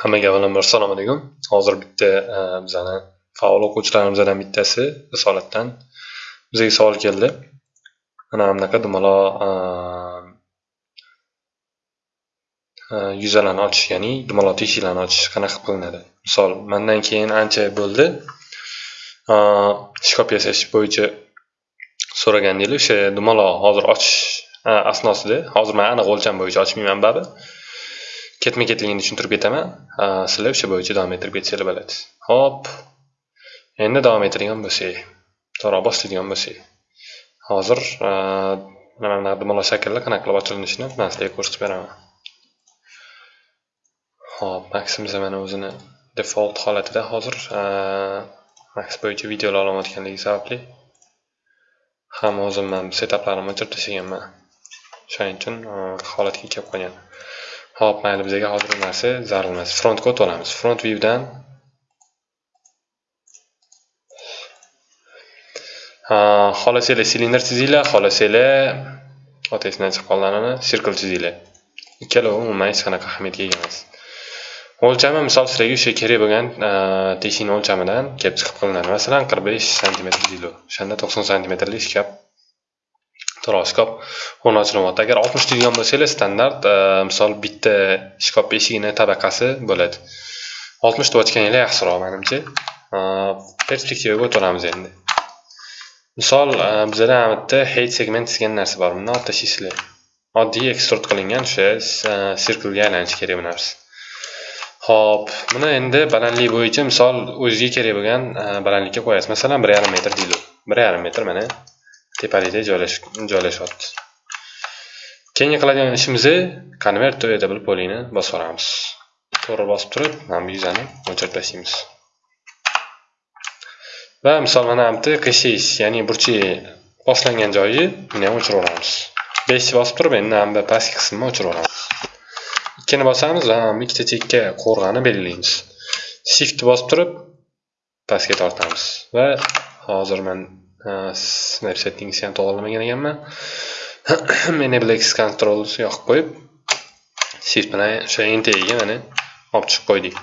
Hammaga avvalambor assalomu alaykum. Hozir bitta e, bizani faol o'quvchilarimizdan bittasi Risolatdan bizga savol keldi. Mana bunaqa dumaloq e, e, yuzalarni ochish, ya'ni dumaloq teshiklarni ochish qanaqa qilinadi? Misol, mandan keyin ancha bo'ldi. Shkop yasash bo'yicha so'ragandinglar, o'sha dumaloq hozir ochish asnosida, hozir men aniq o'lcham bo'yicha ochmayman baribir. Ketma ketligini tushuntirib ketaman. Sizlar o'sha bo'yicha davom ettirib ketsanglar bo'ladi ho'p. Endi davom ettiradigan bo'lsak to'g'ri boshlaydigan bo'lsak hozir mana bunaqa dumaloq shakllar qanaqa qilib ochilinishini man sizlarga ko'rsatib beraman. Ho'p maksimiz mana o'zini default holatida hozir maks bo'yicha videolar olmayotganligi sababli ham o'zim man setaplarimni o'chirib tashlaganman. O'shaning uchun holatga kelib qolgan. Hop, mayli bizga hozir narsa zarur emas. Front kod olamiz. Front viewdan xohlasanglar silindr chizinglar, xohlasanglar otasidan chiqib qoldi circle chizinglar. Ikkalovi umuman hech qanaqa ahamiyatga ega emas. O'lchami misol sizlarga o'sha kerak bo'lgan e, teshikni o'lchamidan kelib chiqib qilinadi. Masalan, 45 sm deylik. O'shanda 90 sm lik shkaf shkop o'rni ochilyapti agar oltmish deydigan bo'lsanglar standart e, misol bitta shkop eshigini tabaqasi bo'ladi. Oltmish deb ochganinglar yaxshiroq manimcha e, perspektivaga o'tamiz endi. Misol e, bizada mana bu yerda height segment degan narsa bor. Bundan olib tashlaysizlar oddiy ekstrud qilingan o'sha sirklga aylanishi kerak bu narsa. Ho'p buni endi balandlik bo'yicha misol o'ziga kerak bo'lgan balandlikka qo'yasiz. Masalan bir yarim metr deylik. Bir yarim metr mana. Tepalikda joylashyapti. Keyingi qiladigan ishimiz convert to edable polini bosib olamiz to'g'ri bosib turib mana bu yuzani o'chirib tashlaymiz va misol mana bu yerda ya'ni burchak boshlangan joyi buni ham o'chirib yuboramiz beshni bosib turib endi mana bu pastki qismni o'chirib yuboramiz ikkini bosamiz va ikkita chekka qo'rg'ani belgilaymiz. Shiftni bosib turib pastga tortamiz. Va hozir man snap settingsni ham to'g'irlamagan ekanman enable x yoqib qo'yib shift bilan o'sha entaga mana olib chiqib qo'ydik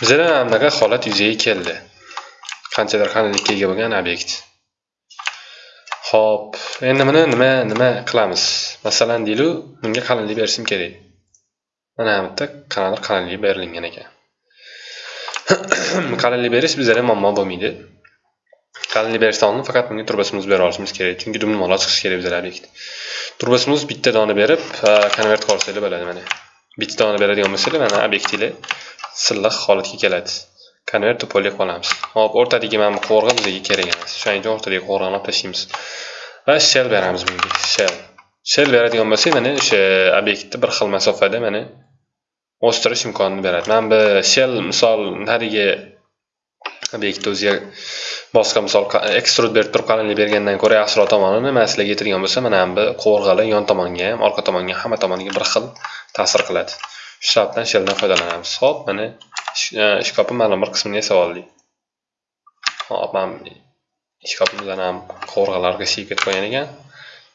bizada mana bunaqa holat yuzaga keldi qanchadir qalinlikka ega bo'lgan obyekt ho'p endi buni nima nima qilamiz masalan deylik bunga qalinlik berishim kerak mana bu yerda qanaqadir qalinlik berilgan ekan qalinlik berish bizada muammo bo'lmaydi qalinlik berishdan oldin faqat bunga turbasimizni bera olishimiz kerak. Chunki dumaloq chiqishi kerak bizlar obyekt turbasimiz bitta dona berib konvert qilsanglar bo'ladi mana. Bitta dona beradigan bo'lsanglar mana obyektinglar silliq holatga keladi. Konvert to qolamiz hop o'rtadagi mana bu qovurg'a bizga kerak emas. Shuning uchun o'rtadagi qovurg'ani olib tashlaymiz va shell beramiz bunga shell. Shell beradigan bo'lsak mana o'sha obyektni bir xil masofada mana o'stirish imkonini beradi. Mana bu shell misol narigi obyektni o'ziga boshqa misol ekstrud berib turib qalinlik bergandan ko'ra yaxshiroq tomonini man sizlarga bo'lsa mana bu qovurg'ali yon tomonga ham orqa tomonga hamma tomoniga bir xil ta'sir qiladi. Shu sababdan sheldan foydalanamiz. Ho'p mana shkopni e, ma'lum bir qismini yasab oldik hop mana shkopimizdan ham qovurg'alarga siyib ketib qolgan ekan.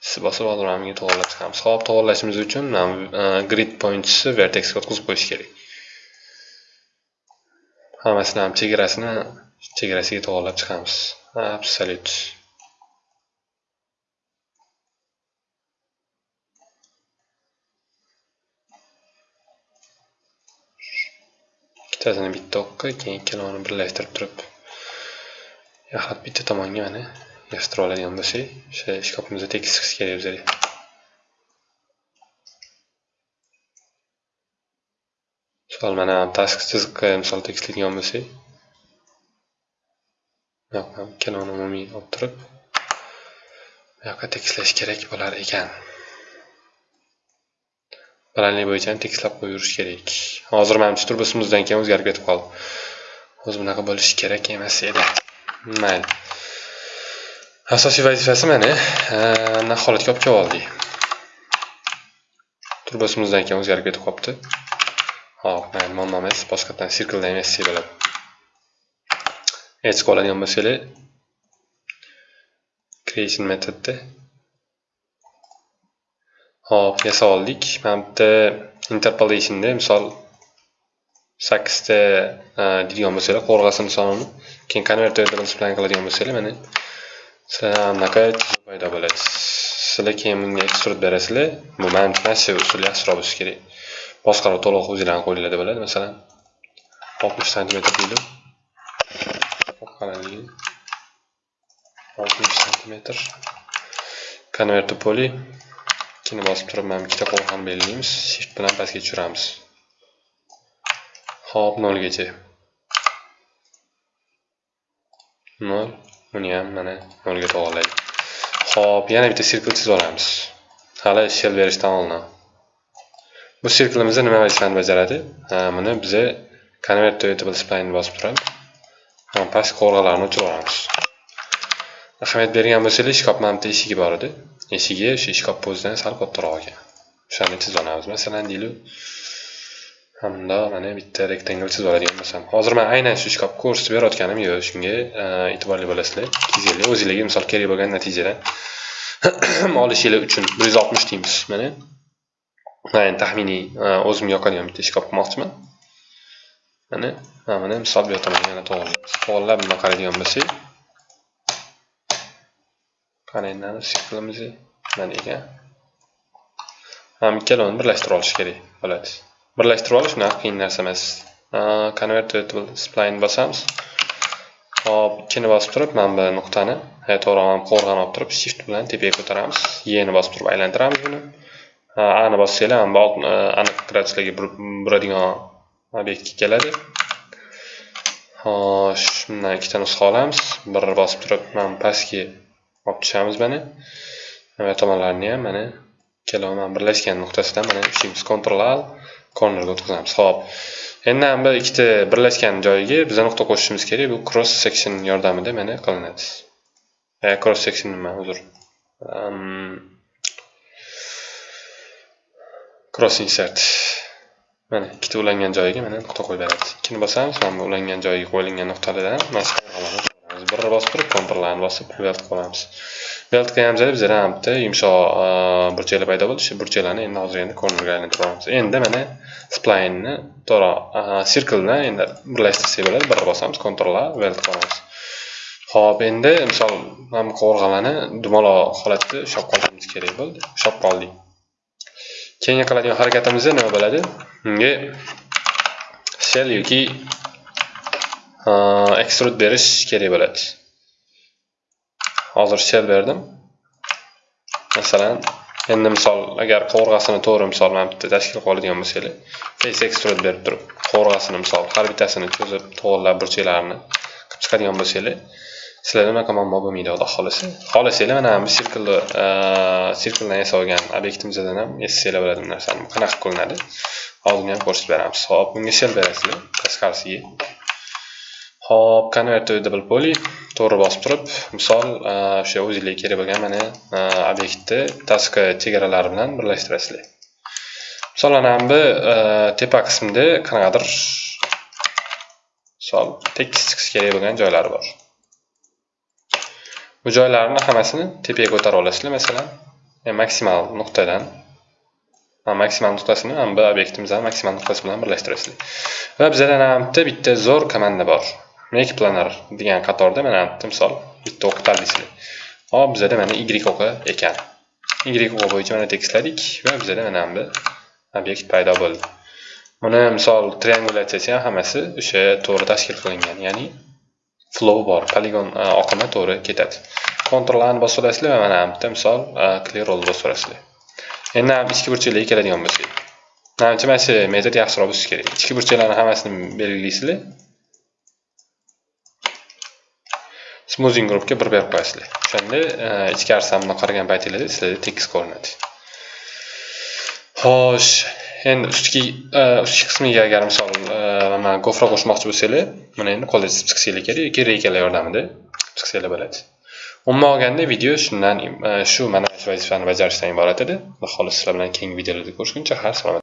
Siz bosib hozir mana bunga to'g'irlab chiqamiz. Hop to'g'irlashimiz uchun e, grid pointsni vertexga o'tkazib qo'yish kerak. Hammasini ham chegarasini chegarasiga to'g'irlab chiqamiz. Absolyut ikkitasini bitta o'qqa keyin ikkalovini birlashtirib turib. Yaxlit bitta tomonga mana yig'ishtirib oladigan bo'lsak o'sha shkopimizda tekis chiqishi kerak bizga. Misol mana tashqi chiziqqa misol tekislaydigan bo'lsak bu ham ikkalovini umumiy olib turib bu yoqqa tekislash kerak bo'lar ekan. Balandlik bo'yicha ham tekislab qo'yaverish kerak. Hozir manimcha turbusimizdan keyin o'zgarib ketib qoldi. O'zi bunaqa bo'lishi kerak emas edi. Mayli. Asosiy vazifasi mana mana holatga olib kelib oldik turbusimizdan keyin o'zgarib ketib qolibdi. Hop mayli muammo emas boshqatdan sirkldan emas bo'ladi. Hech oladigan bo'lsanglar creation metodda hop yasab oldik mana bu yerda interpolationda misol sakkizta deydigan bo'lsanglar qo'rg'asin sonini keyin konverterni spline qiladigan bo'lsanglar mana sizlar anaqa paydo bo'ladi sizlar keyin bunga ekstrud berasizlar bu mana shu usul yaxshiroq bo'lishi kerak boshqaruv to'liq o'zinglarni qo'linglarda bo'ladi masalan oltmish santimetr deydi qalinligi oltmish santimetr konverter poli ikkini bosib turib mana ikkita qo'rg'on belgilaymiz shift bilan pastga tushiramiz hop nolgacha nol buni ham mana nolga to'g'irlaydi hop yana bitta sirkl chizib olamiz hali shell berishdan oldin bu sirklimizda nima vazifani bajaradi buni biza convert to able spline bosib turib past qo'rg'alarni o'chirib olamiz ahamiyat bergan bo'lsanglar shkopni mana bitta eshigi bor edi. Eshigi o'sha shkopni o'zidan sal kattaroq ekan o'shani chizib olamiz masalan deylik hamda mana bitta rektangl chizib oladigan bo'lsam. Hozir man aynan shu shkopni ko'rsatib berayotganim yo'q. Shunga e, e'tiborli bo'lasizlar. Ikki o'zinglarga misol kerak bo'lgan natijadan. Olishinglar uchun bir yuz oltmish deymiz. Mana man taxminiy e, o'zim o'zimga yoqadigan bitta shkop qilmoqchiman. Mana mana misol bu yoqdan yana to'g'irlaymiz to'g'irlab buni qaraydigan bo'lsak qaranglarni siklimiz mana ekan ham ikkalovini birlashtirib olish kerak bo'ladi birlashtirib olish unaqa qiyin narsa emas convertible spline bosamiz hop ikkini bosib turib mana bu nuqtani to'g'ri mana qo'rg'on olib turib shift bilan tepaga ko'taramiz yeni bosib turib aylantiramiz buni ani bossanglar mana bu aniq graduslarga buradigan obyektga keladi xo'sh bundan ikkita nusxa olamiz bir bosib turib mana pastga olib tushamiz mana mana tomonlarini ham mana ikkalovi birlashgan nuqtasidan mana ishimiz Ctrl al cornerga o'tkazamiz Xo'p. Endi ham bu ikkita birlashgan joyiga biz nuqta qo'shishimiz kerak. Bu cross section yordamida mana qilinadi. E, cross section nima, uzr. Um, cross insert. Mana ikkita ulangan joyiga mana nuqta qo'yib beradi. Ikkini bosamiz, mana bu ulangan joyiga qo'yilgan nuqtalardan mana bir bosib turib kontrollarni bosib weld qilamiz weld qilganimizda bizda ham bitta yumshoq burchaklar paydo bo'ldi. O'sha burchaklarni endi hozir endi cornerga olamiz. Endi mana splaynni to'g'ri sirklni endi birlashtirsak bo'ladi. Bir bosamiz kontrollar weld qilamiz ho'p endi misol mana bu qovurg'alarni dumaloq holatda ushlab qolishimiz kerak bo'ldi. Ushlab qoldik keyingi qiladigan harakatimiz nima bo'ladi? Unga shell yoki ekstrud berish kerak bo'ladi. Hozir shell berdim. Masalan endi misol agar qovurg'asini to'g'ri misol mana bitta tashkil qilib oladigan bo'lsanglar face extrude berib turib qovurg'asini misol har bittasini cho'zib to'g'irlab burchaklarini qilib chiqadigan bo'lsanglar sizlarda unaqa muammo bo'lmaydi xudo xohlasa xohlasanglar mana bu sirklni sirkldan yasalgan obyektimizdan ham yasasanglar bo'ladi bu narsani qanaqa qilinadi? Oldin ham ko'rsatib beramiz. Hop bunga shell berasizlar. Tashqarisiga Hop, convertible poly to'g'ri bosib turib, misol o'sha o'zingizga kerak bo'lgan mana obyektni tashqi chegaralari bilan birlashtirasizlar. Misol mana bu tepa qismida qanaqadir misol tekis chiqish kerak bo'lgan joylari bor. Bu joylarni hammasini tepaga ko'tara olasizlar, masalan, e, maksimal nuqtadan maksimal nuqtasini mana bu obyektimizning maksimal nuqtasi bilan birlashtirasizlar. Va bizada mana bitta zo'r komanda bor. make planar degan qatorda mana bitta misol bitta o'q deysizlar hop bizada mana y o'qi ekan y o'qi bo'yicha mana tekisladik va bizada mana bu obyekt paydo bo'ldi buni misol triangulyatsiyasi ham hammasi o'sha to'g'ri tashkil qilingan ya'ni flow bor. Poligon e, oqimi to'g'ri ketadi. Ctrl A ni bosib olasizlar va mana bitta misol e, clear all bosib olasizlar. Endi ham ichki burchaklarga keladigan bo'lsak. Manimcha mana shu metod yaxshiroq bo'lishi kerak. Ichki burchaklarni hammasini belgilaysizlar. Smoothing groupga bir berib qo'yasizlar. O'shanda e, ichkarisidan bundoq qaragan paytinglarda sizlarda tekis ko'rinadi. Xo'sh endi ustki ustki qismiga agar misol man mana qo'shmoqchi bo'lsanglar mana endi qo'lda chizib chiqishinglar kerak yoki reykalar yordamida chiqsanglar bo'ladi. Umuman olganda video shundan e, shu mana shu vazifani bajarishdan iborat edi. Xudo xohlasa sizlar bilan keyingi videolarda ko'rishguncha har salomat